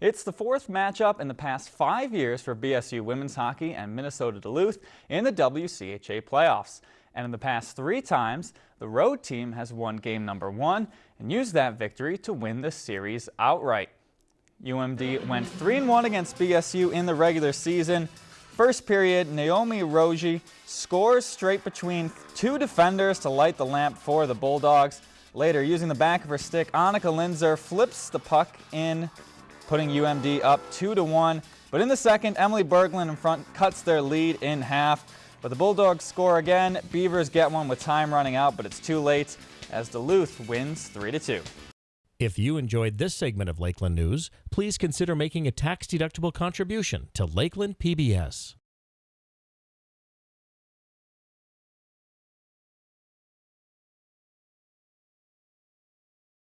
It's the fourth matchup in the past five years for BSU women's hockey and Minnesota Duluth in the WCHA playoffs. And in the past three times, the road team has won game number one and used that victory to win the series outright. UMD went 3-1 against BSU in the regular season. First period, Naomi Rogge scores straight between two defenders to light the lamp for the Bulldogs. Later, using the back of her stick, Anneke Linser flips the puck in putting UMD up 2 to 1. But in the second, Emily Berglund in front cuts their lead in half. But the Bulldogs score again. Beavers get one with time running out, but it's too late as Duluth wins 3 to 2. If you enjoyed this segment of Lakeland News, please consider making a tax-deductible contribution to Lakeland PBS.